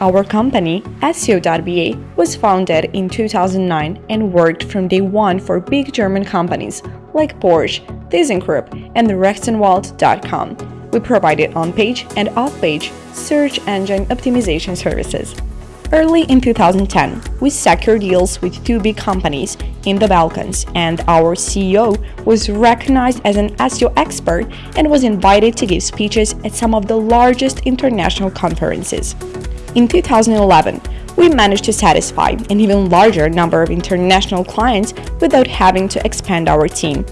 Our company, SEO.ba, was founded in 2009 and worked from day one for big German companies like Porsche, ThyssenKrupp, and Rechtsanwalt.com. We provided on-page and off-page search engine optimization services. Early in 2010, we secured deals with two big companies in the Balkans, and our CEO was recognized as an SEO expert and was invited to give speeches at some of the largest international conferences. In 2011, we managed to satisfy an even larger number of international clients without having to expand our team.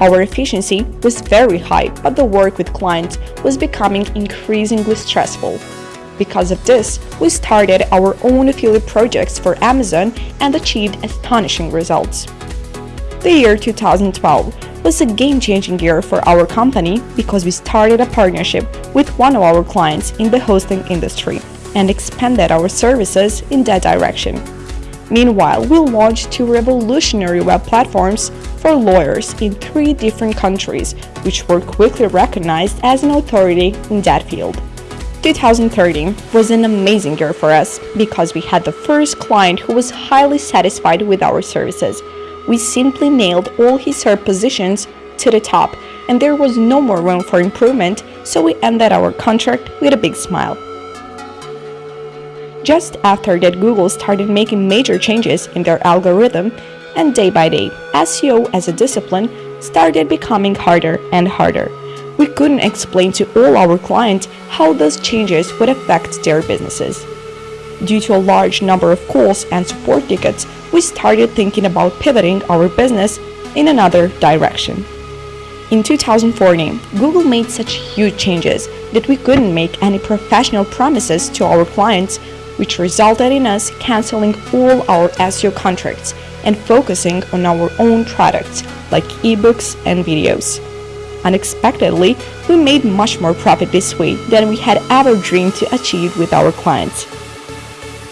Our efficiency was very high, but the work with clients was becoming increasingly stressful. Because of this, we started our own affiliate projects for Amazon and achieved astonishing results. The year 2012 was a game-changing year for our company because we started a partnership with one of our clients in the hosting industry and expanded our services in that direction. Meanwhile, we launched two revolutionary web platforms for lawyers in three different countries, which were quickly recognized as an authority in that field. 2013 was an amazing year for us because we had the first client who was highly satisfied with our services. We simply nailed all his SERP positions to the top and there was no more room for improvement, so we ended our contract with a big smile. Just after that Google started making major changes in their algorithm and day by day, SEO as a discipline started becoming harder and harder we couldn't explain to all our clients how those changes would affect their businesses. Due to a large number of calls and support tickets, we started thinking about pivoting our business in another direction. In 2014, Google made such huge changes that we couldn't make any professional promises to our clients, which resulted in us canceling all our SEO contracts and focusing on our own products like ebooks and videos. Unexpectedly, we made much more profit this way than we had ever dreamed to achieve with our clients.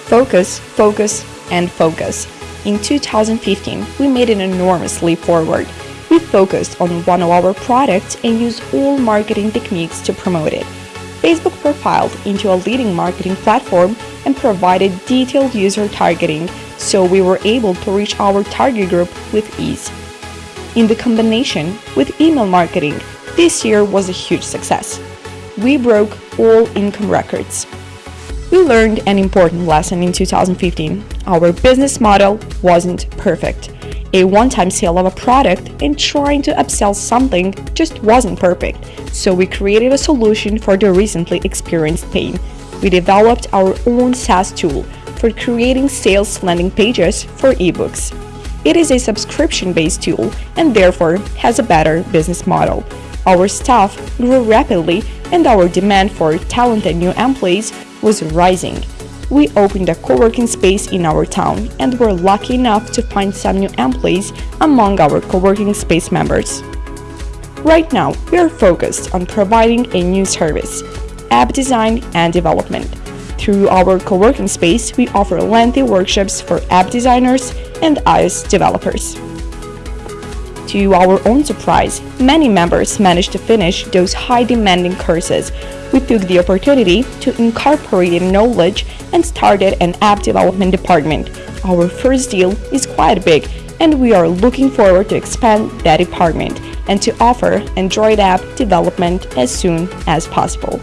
Focus, focus, and focus. In 2015, we made an enormous leap forward. We focused on one of our products and used all marketing techniques to promote it. Facebook profiled into a leading marketing platform and provided detailed user targeting, so we were able to reach our target group with ease in the combination with email marketing, this year was a huge success. We broke all income records. We learned an important lesson in 2015. Our business model wasn't perfect. A one-time sale of a product and trying to upsell something just wasn't perfect, so we created a solution for the recently experienced pain. We developed our own SaaS tool for creating sales landing pages for ebooks. It is a subscription-based tool and therefore has a better business model. Our staff grew rapidly and our demand for talented new employees was rising. We opened a co-working space in our town and were lucky enough to find some new employees among our co-working space members. Right now, we are focused on providing a new service, app design and development. Through our co-working space, we offer lengthy workshops for app designers and iOS developers. To our own surprise, many members managed to finish those high-demanding courses. We took the opportunity to incorporate knowledge and started an app development department. Our first deal is quite big, and we are looking forward to expand that department and to offer Android app development as soon as possible.